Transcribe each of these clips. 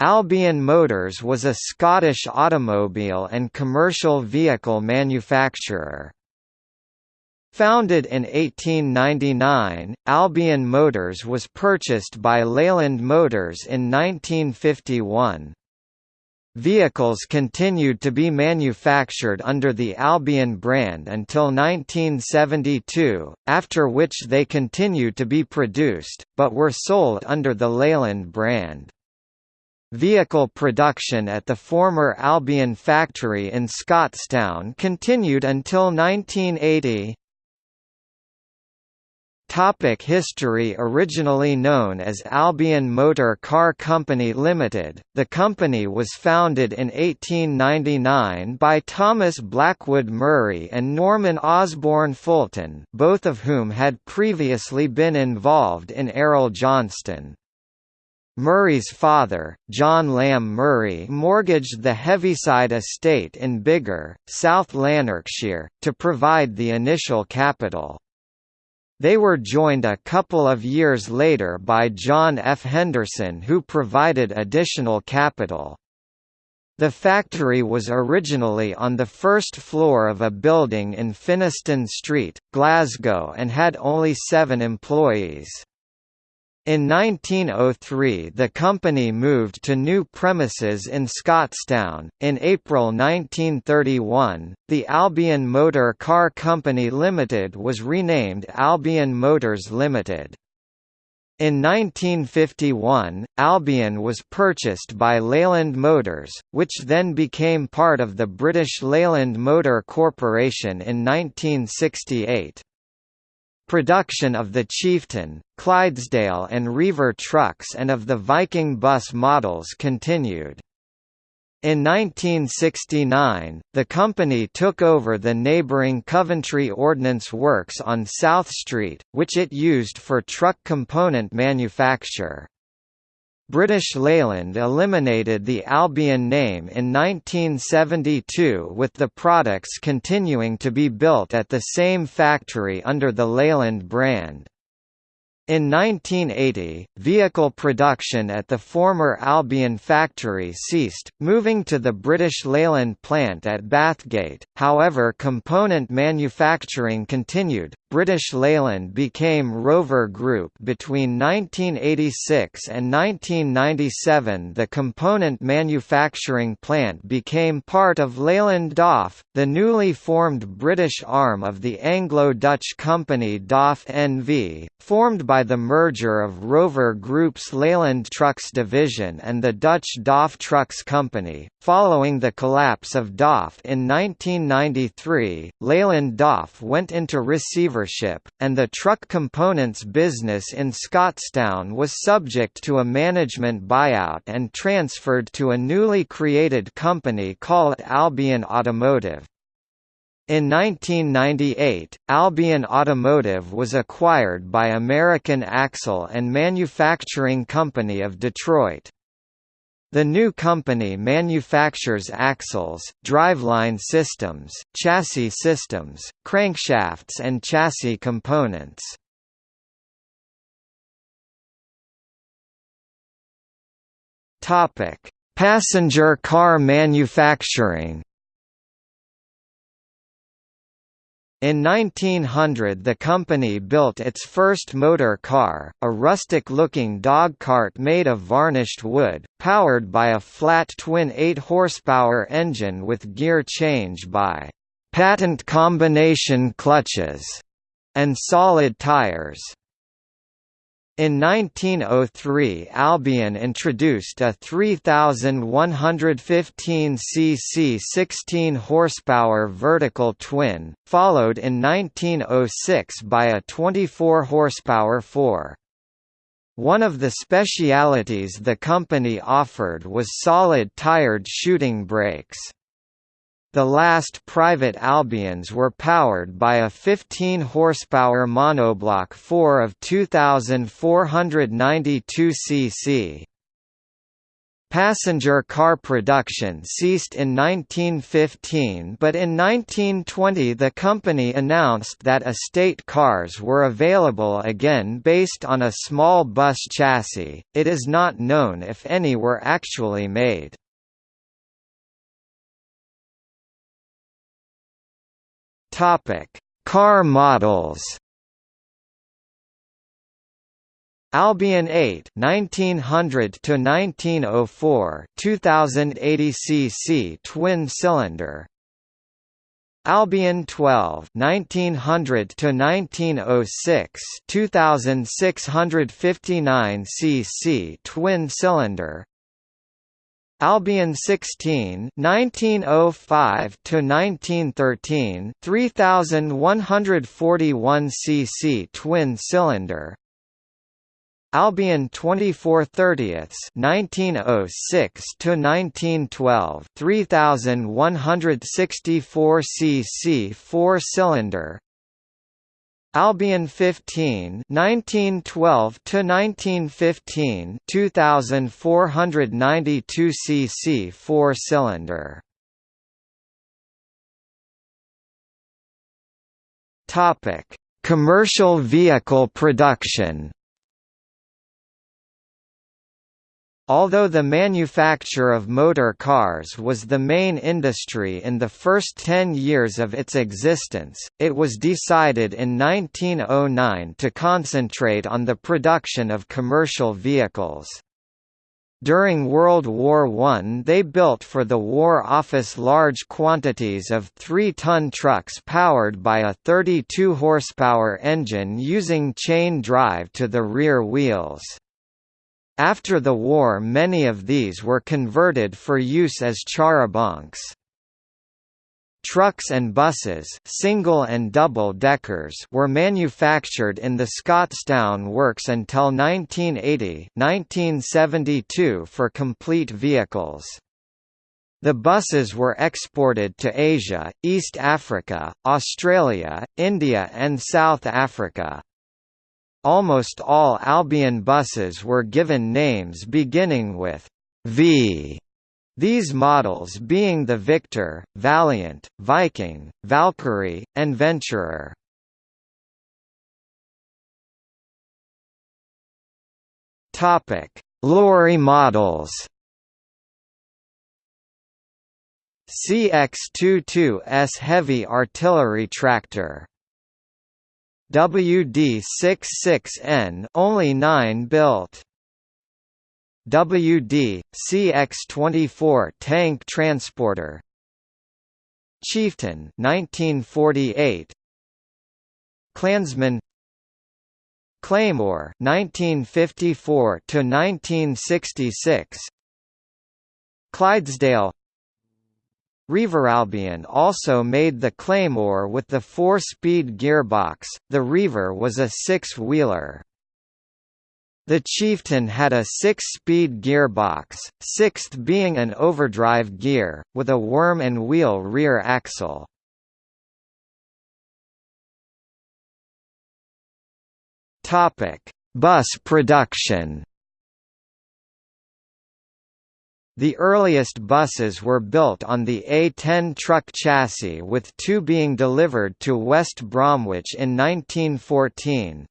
Albion Motors was a Scottish automobile and commercial vehicle manufacturer. Founded in 1899, Albion Motors was purchased by Leyland Motors in 1951. Vehicles continued to be manufactured under the Albion brand until 1972, after which they continued to be produced, but were sold under the Leyland brand. Vehicle production at the former Albion factory in Scotstoun continued until 1980. Topic history Originally known as Albion Motor Car Company Limited, the company was founded in 1899 by Thomas Blackwood Murray and Norman Osborne Fulton both of whom had previously been involved in Arrol-Johnston. Murray's father, John Lamb Murray mortgaged the Heaviside estate in Biggar, South Lanarkshire, to provide the initial capital. They were joined a couple of years later by John F. Henderson who provided additional capital. The factory was originally on the first floor of a building in Finnieston Street, Glasgow and had only seven employees. In 1903 the company moved to new premises in Scotstoun. In April 1931, the Albion Motor Car Company Limited was renamed Albion Motors Limited. In 1951, Albion was purchased by Leyland Motors, which then became part of the British Leyland Motor Corporation in 1968. Production of the Chieftain, Clydesdale and Reiver trucks and of the Viking bus models continued. In 1969, the company took over the neighbouring Coventry Ordnance Works on South Street, which it used for truck component manufacture. British Leyland eliminated the Albion name in 1972 with the products continuing to be built at the same factory under the Leyland brand. In 1980, vehicle production at the former Albion factory ceased, moving to the British Leyland plant at Bathgate, however component manufacturing continued. British Leyland became Rover Group between 1986 and 1997 the component manufacturing plant became part of Leyland DAF, the newly formed British arm of the Anglo-Dutch company DAF NV, formed by the merger of Rover Group's Leyland Trucks division and the Dutch DAF Trucks Company. Following the collapse of DAF in 1993, Leyland DAF went into receivership, and the truck components business in Scotstoun was subject to a management buyout and transferred to a newly created company called Albion Automotive. In 1998, Albion Automotive was acquired by American Axle and Manufacturing Company of Detroit. The new company manufactures axles, driveline systems, chassis systems, crankshafts and chassis components. Passenger car manufacturing In 1900 the company built its first motor car, a rustic-looking dog-cart made of varnished wood, powered by a flat twin 8-horsepower engine with gear change by «patent combination clutches» and solid tires. In 1903 Albion introduced a 3115 cc 16 horsepower vertical twin, followed in 1906 by a 24 horsepower 4. One of the specialities the company offered was solid tired shooting brakes. The last private Albions were powered by a 15 horsepower monoblock 4 of 2492 cc. Passenger car production ceased in 1915 but in 1920 the company announced that estate cars were available again based on a small bus chassis. It is not known if any were actually made. Topic: Car models. Albion 8 1900 to 1904 2080 cc twin cylinder. Albion 12 1900 to 1906 2659 cc twin cylinder Albion 16 1905 to 1913 3141 cc twin cylinder. Albion 24 30ths 1906 to 1912 3164 cc 4 cylinder Albion 15 1912 to 1915 2492 cc 4 cylinder. Topic. Commercial vehicle production Although the manufacture of motor cars was the main industry in the first ten years of its existence, it was decided in 1909 to concentrate on the production of commercial vehicles. During World War I they built for the War Office large quantities of 3-ton trucks powered by a 32 horsepower engine using chain drive to the rear wheels. After the war many of these were converted for use as charabancs. Trucks and buses single and double deckers were manufactured in the Scotstoun works until 1980-1972 for complete vehicles. The buses were exported to Asia, East Africa, Australia, India and South Africa. Almost all Albion buses were given names beginning with V. These models being the Victor, Valiant, Viking, Valkyrie, and Venturer. Topic: Lorry models. CX-22S heavy artillery tractor WD-66N only 9 built. WD CX-24 tank transporter. Chieftain 1948. Clansman Claymore 1954 to 1966 Clydesdale Albion also made the Claymore with the four-speed gearbox, the Reiver was a six-wheeler. The Chieftain had a six-speed gearbox, sixth being an overdrive gear, with a worm and wheel rear axle. Bus production The earliest buses were built on the A10 truck chassis with two being delivered to West Bromwich in 1914.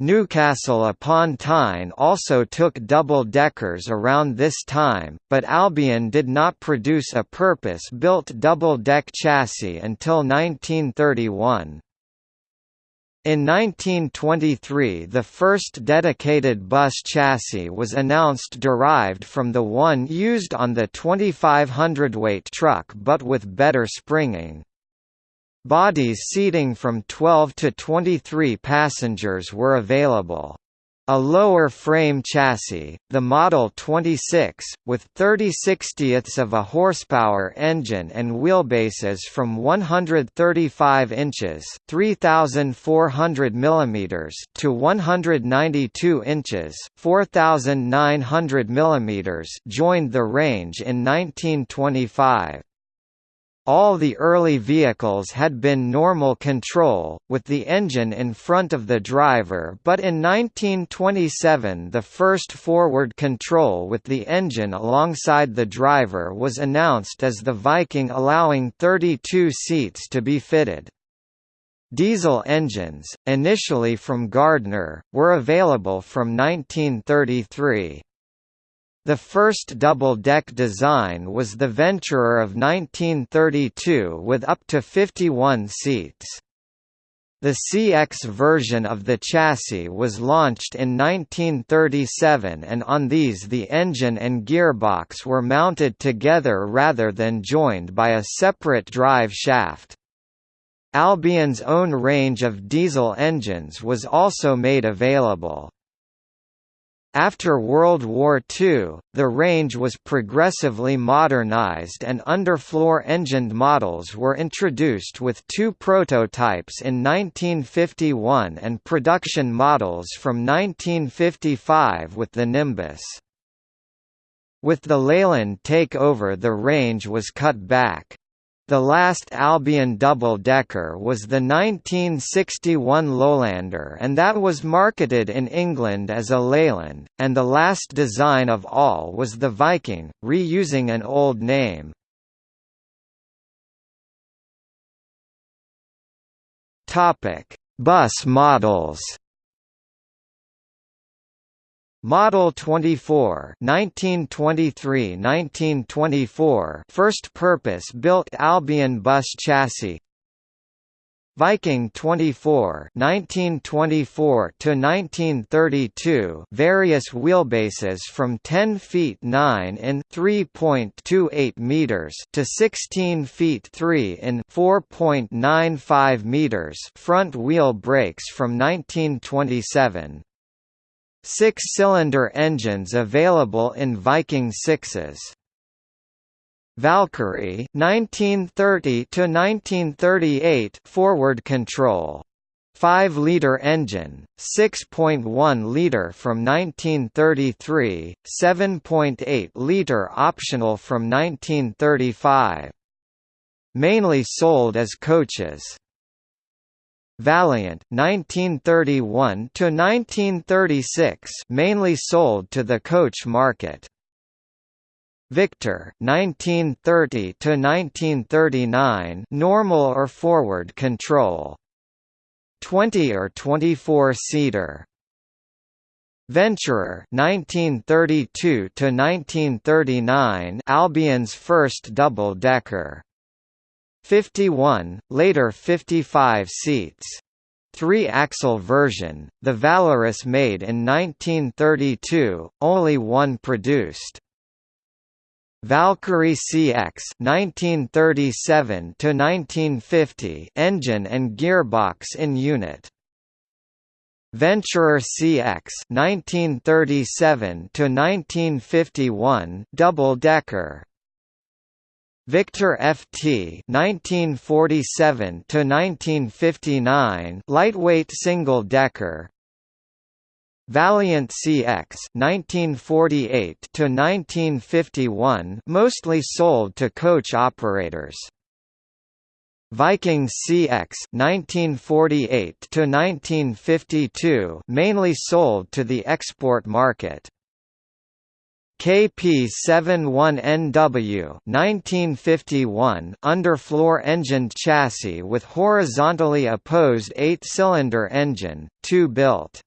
Newcastle upon Tyne also took double-deckers around this time, but Albion did not produce a purpose-built double-deck chassis until 1931. In 1923 the first dedicated bus chassis was announced derived from the one used on the 2500 weight truck but with better springing. Bodies seating from 12 to 23 passengers were available. A lower frame chassis, the Model 26, with 30 60ths of a horsepower engine and wheelbases from 135 inches (3,400 mm) to 192 inches (4,900 mm) joined the range in 1925. All the early vehicles had been normal control, with the engine in front of the driver but in 1927 the first forward control with the engine alongside the driver was announced as the Viking allowing 32 seats to be fitted. Diesel engines, initially from Gardner, were available from 1933. The first double-deck design was the Venturer of 1932 with up to 51 seats. The CX version of the chassis was launched in 1937 and on these the engine and gearbox were mounted together rather than joined by a separate drive shaft. Albion's own range of diesel engines was also made available. After World War II, the range was progressively modernized and underfloor-engined models were introduced with two prototypes in 1951 and production models from 1955 with the Nimbus. With the Leyland takeover the range was cut back. The last Albion double-decker was the 1961 Lowlander and that was marketed in England as a Leyland, and the last design of all was the Viking, reusing an old name. Bus models Model 24 1923–1924 first purpose-built Albion bus chassis. Viking 24 1924 to 1932 various wheelbases from 10 feet 9 in 3.28 meters to 16 feet 3 in 4.95 meters front wheel brakes from 1927 Six-cylinder engines available in Viking 6s. Valkyrie 1930 to 1938 forward control 5-liter engine, 6.1-liter from 1933, 7.8-liter optional from 1935. Mainly sold as coaches. Valiant 1931 to 1936 mainly sold to the coach market. Victor 1930 to 1939 normal or forward control. 20 or 24 seater. Venturer 1932 to 1939 Albion's first double decker 51, later 55 seats. Three-axle version, the Valorous made in 1932, only one produced. Valkyrie CX 1937 to 1950 engine and gearbox in unit. Venturer CX 1937 to 1951 double decker Victor FT 1947 to 1959 lightweight single decker. Valiant CX 1948 to 1951 mostly sold to coach operators. Viking CX 1948 to 1952 mainly sold to the export market KP71NW 1951 underfloor engined chassis with horizontally opposed 8-cylinder engine, 2 built.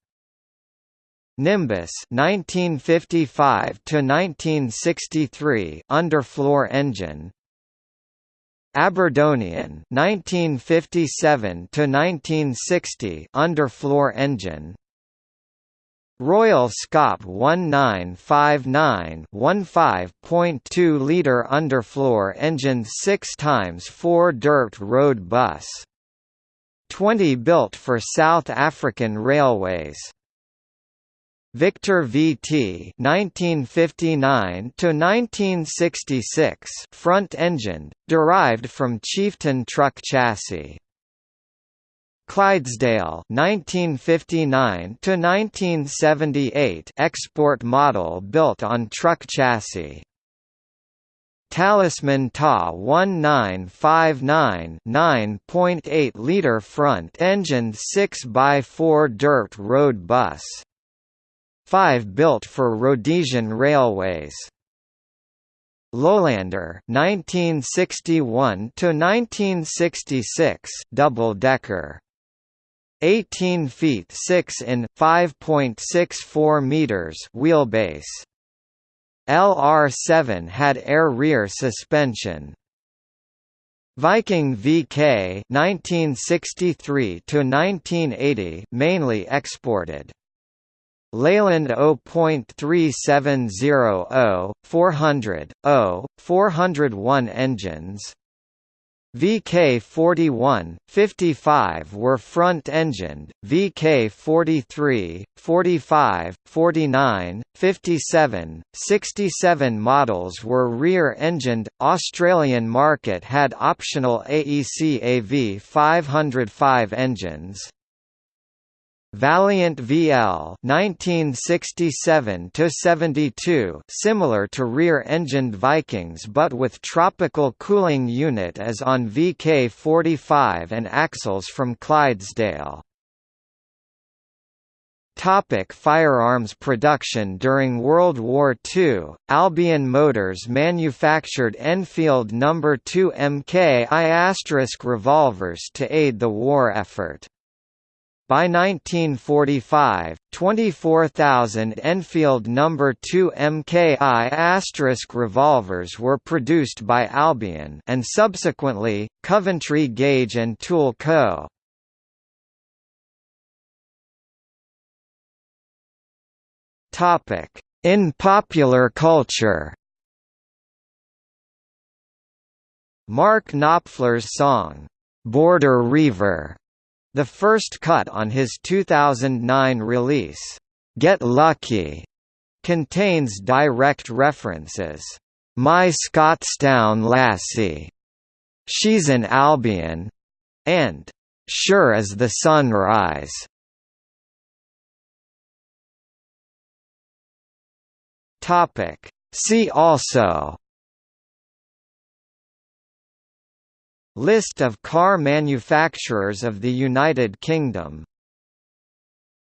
Nimbus 1955 to 1963 underfloor engine. Aberdonian 1957 to 1960 underfloor engine. Royal Scot 1959 15.2 litre underfloor engine 6 times 4 dirt road bus. 20 built for South African Railways. Victor VT 1959 to 1966 front engine derived from Chieftain truck chassis Clydesdale 1959 to 1978 export model built on truck chassis Talisman TA 1959 9.8 liter front engine 6x4 dirt road bus. 5 built for Rhodesian Railways. Lowlander 1961 to 1966 double decker 18 feet 6 in 5.64 meters wheelbase. LR7 had air rear suspension. Viking VK 1963 to 1980 mainly exported. Leyland 0.3700, 400, 0, 401 engines VK41, 55 were front-engined, VK43, 45, 49, 57, 67 models were rear-engined. Australian market had optional AEC AV 505 engines. Valiant VL 1967 72 similar to rear-engined Vikings but with tropical cooling unit as on VK45 and axles from Clydesdale. Topic firearms production During World War II, Albion Motors manufactured Enfield No. 2 Mk I revolvers to aid the war effort. By 1945, 24,000 Enfield No. 2 MKI revolvers were produced by Albion and subsequently, Coventry Gauge and Tool Co. In popular culture Mark Knopfler's song, "'Border Reiver' The first cut on his 2009 release, Get Lucky, contains direct references. My Scotstoun Lassie, She's an Albion, and Sure as the Sunrise. Topic. See also List of car manufacturers of the United Kingdom